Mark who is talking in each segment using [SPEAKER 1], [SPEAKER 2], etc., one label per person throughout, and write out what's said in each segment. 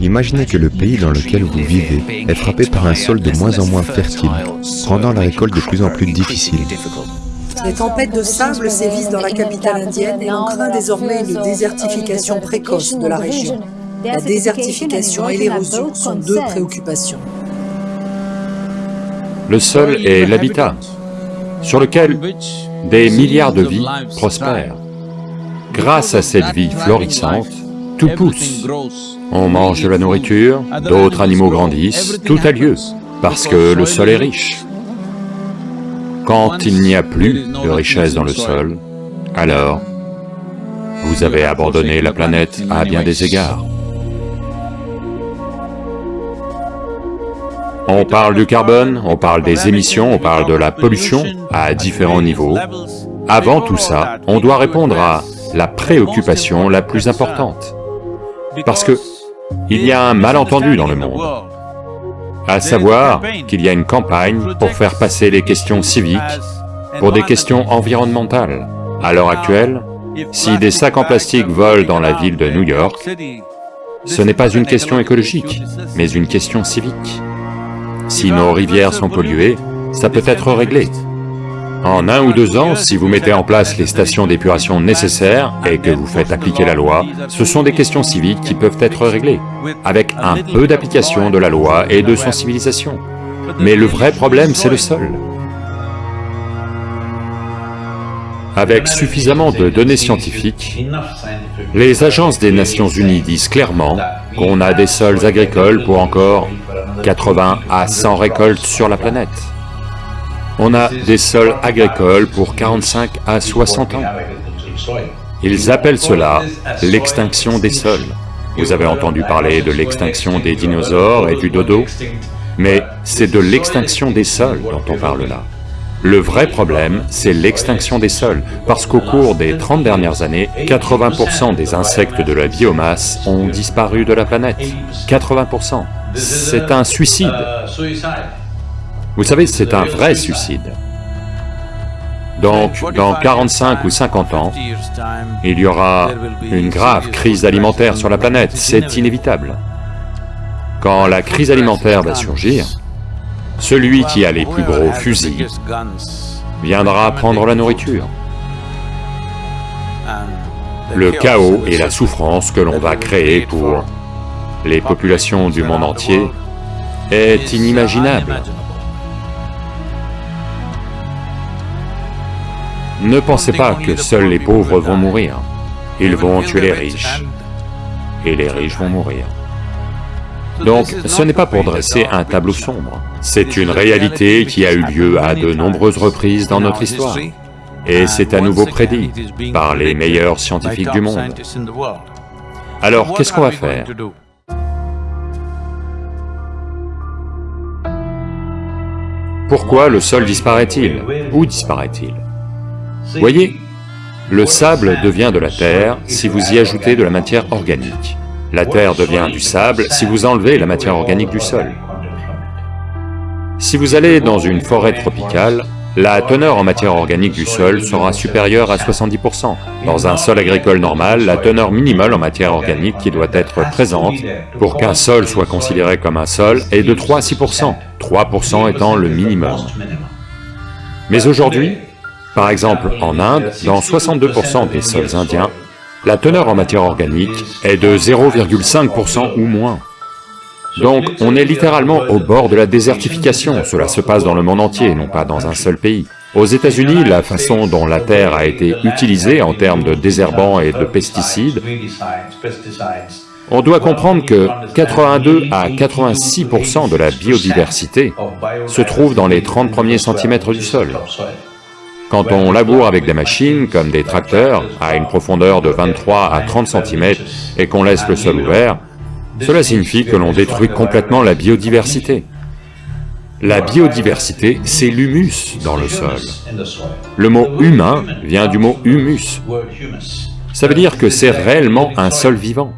[SPEAKER 1] Imaginez que le pays dans lequel vous vivez est frappé par un sol de moins en moins fertile, rendant la récolte de plus en plus difficile.
[SPEAKER 2] Les tempêtes de sable sévissent dans la capitale indienne et on craint désormais une désertification précoce de la région. La désertification et l'érosion sont deux préoccupations.
[SPEAKER 3] Le sol est l'habitat sur lequel des milliards de vies prospèrent. Grâce à cette vie florissante, tout pousse. On mange de la nourriture, d'autres animaux grandissent, tout a lieu, parce que le sol est riche. Quand il n'y a plus de richesse dans le sol, alors vous avez abandonné la planète à bien des égards. On parle du carbone, on parle des émissions, on parle de la pollution à différents niveaux. Avant tout ça, on doit répondre à la préoccupation la plus importante. Parce que il y a un malentendu dans le monde, à savoir qu'il y a une campagne pour faire passer les questions civiques pour des questions environnementales. À l'heure actuelle, si des sacs en plastique volent dans la ville de New York, ce n'est pas une question écologique, mais une question civique. Si nos rivières sont polluées, ça peut être réglé. En un ou deux ans, si vous mettez en place les stations d'épuration nécessaires et que vous faites appliquer la loi, ce sont des questions civiques qui peuvent être réglées, avec un peu d'application de la loi et de sensibilisation. Mais le vrai problème, c'est le sol. Avec suffisamment de données scientifiques, les agences des Nations Unies disent clairement qu'on a des sols agricoles pour encore 80 à 100 récoltes sur la planète. On a des sols agricoles pour 45 à 60 ans. Ils appellent cela l'extinction des sols. Vous avez entendu parler de l'extinction des dinosaures et du dodo, mais c'est de l'extinction des sols dont on parle là. Le vrai problème, c'est l'extinction des sols, parce qu'au cours des 30 dernières années, 80% des insectes de la biomasse ont disparu de la planète. 80%. C'est un suicide. Vous savez, c'est un vrai suicide. Donc, dans 45 ou 50 ans, il y aura une grave crise alimentaire sur la planète, c'est inévitable. Quand la crise alimentaire va surgir, celui qui a les plus gros fusils viendra prendre la nourriture. Le chaos et la souffrance que l'on va créer pour les populations du monde entier est inimaginable. Ne pensez pas que seuls les pauvres vont mourir. Ils vont tuer les riches, et les riches vont mourir. Donc, ce n'est pas pour dresser un tableau sombre, c'est une réalité qui a eu lieu à de nombreuses reprises dans notre histoire. Et c'est à nouveau prédit par les meilleurs scientifiques du monde. Alors, qu'est-ce qu'on va faire? Pourquoi le sol disparaît-il? Où disparaît-il? Voyez, le sable devient de la terre si vous y ajoutez de la matière organique. La terre devient du sable si vous enlevez la matière organique du sol. Si vous allez dans une forêt tropicale, la teneur en matière organique du sol sera supérieure à 70%. Dans un sol agricole normal, la teneur minimale en matière organique qui doit être présente pour qu'un sol soit considéré comme un sol est de 3 à 6%, 3% étant le minimum. Mais aujourd'hui, par exemple, en Inde, dans 62% des sols indiens, la teneur en matière organique est de 0,5% ou moins. Donc on est littéralement au bord de la désertification, cela se passe dans le monde entier, non pas dans un seul pays. Aux États-Unis, la façon dont la terre a été utilisée en termes de désherbants et de pesticides, on doit comprendre que 82 à 86% de la biodiversité se trouve dans les 30 premiers centimètres du sol. Quand on laboure avec des machines, comme des tracteurs, à une profondeur de 23 à 30 cm et qu'on laisse le sol ouvert, cela signifie que l'on détruit complètement la biodiversité. La biodiversité, c'est l'humus dans le sol. Le mot humain vient du mot humus. Ça veut dire que c'est réellement un sol vivant.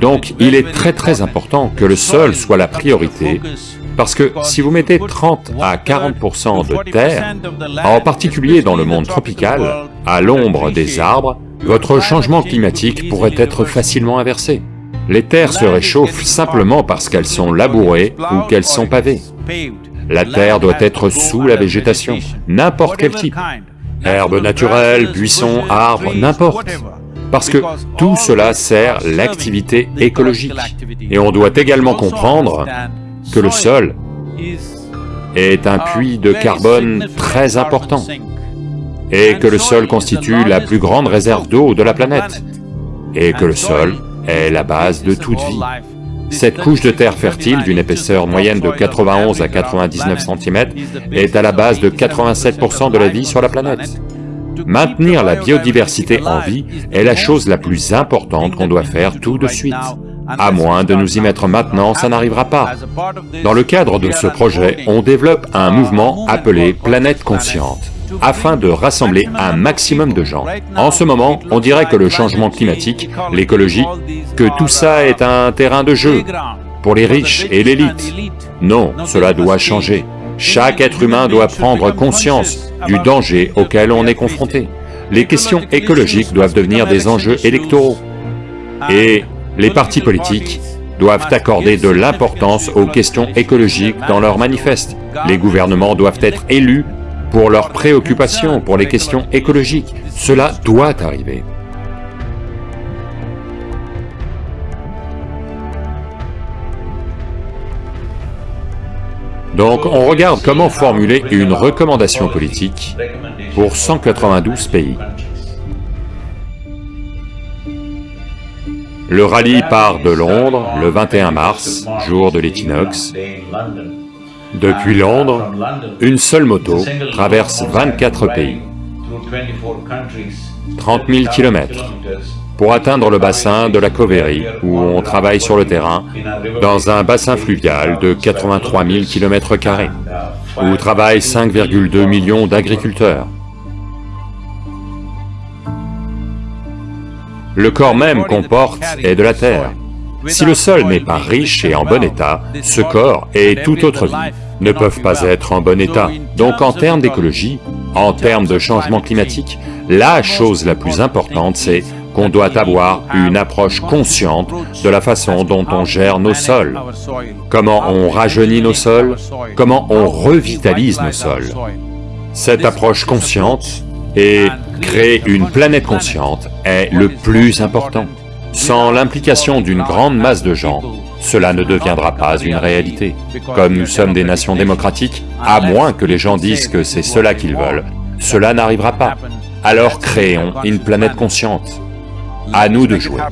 [SPEAKER 3] Donc il est très très important que le sol soit la priorité parce que si vous mettez 30 à 40% de terre, en particulier dans le monde tropical, à l'ombre des arbres, votre changement climatique pourrait être facilement inversé. Les terres se réchauffent simplement parce qu'elles sont labourées ou qu'elles sont pavées. La terre doit être sous la végétation, n'importe quel type. Herbe naturelle, buissons, arbres, n'importe. Parce que tout cela sert l'activité écologique. Et on doit également comprendre que le sol est un puits de carbone très important, et que le sol constitue la plus grande réserve d'eau de la planète, et que le sol est la base de toute vie. Cette couche de terre fertile d'une épaisseur moyenne de 91 à 99 cm est à la base de 87% de la vie sur la planète. Maintenir la biodiversité en vie est la chose la plus importante qu'on doit faire tout de suite. À moins de nous y mettre maintenant, ça n'arrivera pas. Dans le cadre de ce projet, on développe un mouvement appelé Planète Consciente afin de rassembler un maximum de gens. En ce moment, on dirait que le changement climatique, l'écologie, que tout ça est un terrain de jeu pour les riches et l'élite. Non, cela doit changer. Chaque être humain doit prendre conscience du danger auquel on est confronté. Les questions écologiques doivent devenir des enjeux électoraux. Et les partis politiques doivent accorder de l'importance aux questions écologiques dans leurs manifestes. Les gouvernements doivent être élus pour leurs préoccupations, pour les questions écologiques. Cela doit arriver. Donc on regarde comment formuler une recommandation politique pour 192 pays. Le rallye part de Londres le 21 mars, jour de l'équinoxe, depuis Londres, une seule moto traverse 24 pays, 30 000 km, pour atteindre le bassin de la Covérie, où on travaille sur le terrain, dans un bassin fluvial de 83 000 km, où travaillent 5,2 millions d'agriculteurs. Le corps même qu'on porte est de la terre, si le sol n'est pas riche et en bon état, ce corps et toute autre vie ne peuvent pas être en bon état. Donc en termes d'écologie, en termes de changement climatique, la chose la plus importante c'est qu'on doit avoir une approche consciente de la façon dont on gère nos sols, comment on rajeunit nos sols, comment on revitalise nos sols? Cette approche consciente et créer une planète consciente est le plus important. Sans l'implication d'une grande masse de gens, cela ne deviendra pas une réalité. Comme nous sommes des nations démocratiques, à moins que les gens disent que c'est cela qu'ils veulent, cela n'arrivera pas. Alors créons une planète consciente. À nous de jouer.